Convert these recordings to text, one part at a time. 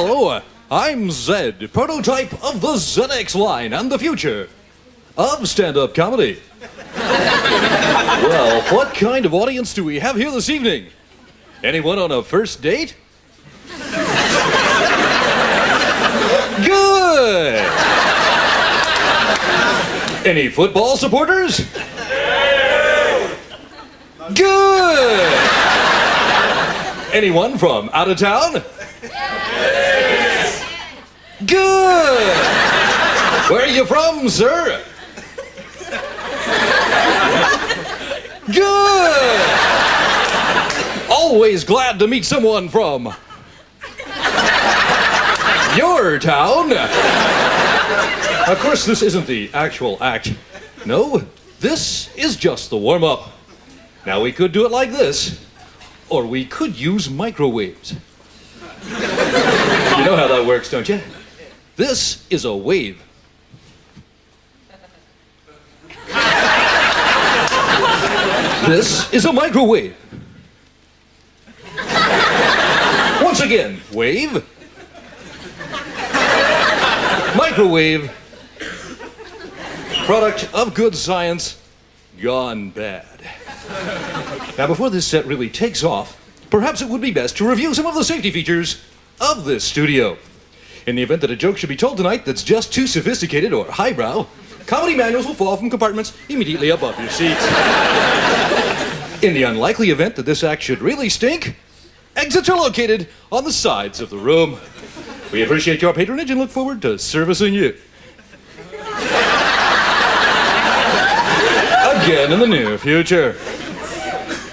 Hello, I'm Zed, prototype of the ZX line and the future of stand-up comedy. well, what kind of audience do we have here this evening? Anyone on a first date? Good! Any football supporters? Good! Anyone from out of town? Good! Where are you from, sir? Good! Always glad to meet someone from your town. Of course, this isn't the actual act. No, this is just the warm up. Now, we could do it like this, or we could use microwaves. You know how that works, don't you? This is a wave. This is a microwave. Once again, wave. Microwave. Product of good science gone bad. Now, before this set really takes off, perhaps it would be best to review some of the safety features of this studio. In the event that a joke should be told tonight that's just too sophisticated or highbrow, comedy manuals will fall from compartments immediately above your seats. In the unlikely event that this act should really stink, exits are located on the sides of the room. We appreciate your patronage and look forward to servicing you. Again in the near future.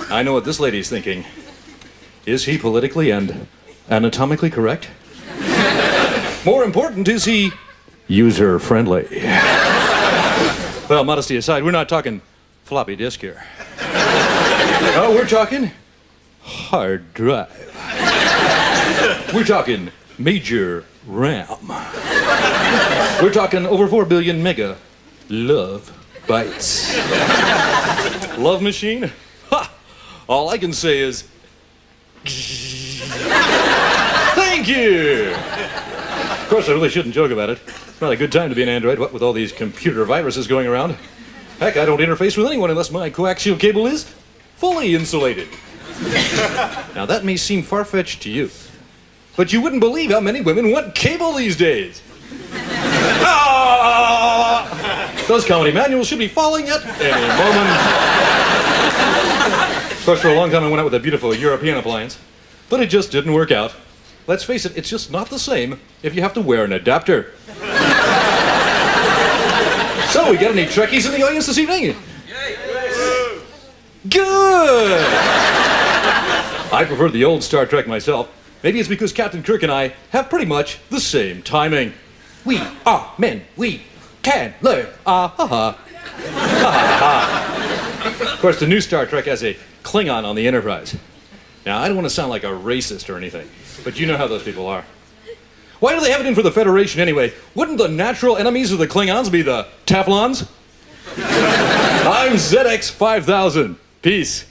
I know what this lady's thinking. Is he politically and anatomically correct? More important, is he user friendly? Well, modesty aside, we're not talking floppy disk here. Oh, we're talking hard drive. We're talking major RAM. We're talking over 4 billion mega love bytes. Love machine? Ha! All I can say is. Thank you! Of course, I really shouldn't joke about it. It's not a good time to be an android, what with all these computer viruses going around. Heck, I don't interface with anyone unless my coaxial cable is fully insulated. now, that may seem far fetched to you, but you wouldn't believe how many women want cable these days. ah! Those comedy manuals should be falling at any moment. of course, for a long time, I went out with a beautiful European appliance, but it just didn't work out. Let's face it, it's just not the same if you have to wear an adapter. so, we got any Trekkies in the audience this evening? Good! I prefer the old Star Trek myself. Maybe it's because Captain Kirk and I have pretty much the same timing. We are men. We can learn. Ah ha ha. Ha ha Of course, the new Star Trek has a Klingon on the Enterprise. Now, I don't want to sound like a racist or anything, but you know how those people are. Why do they have it in for the Federation anyway? Wouldn't the natural enemies of the Klingons be the Teflons? I'm ZX5000. Peace.